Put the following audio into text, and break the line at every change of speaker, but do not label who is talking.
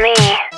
Me.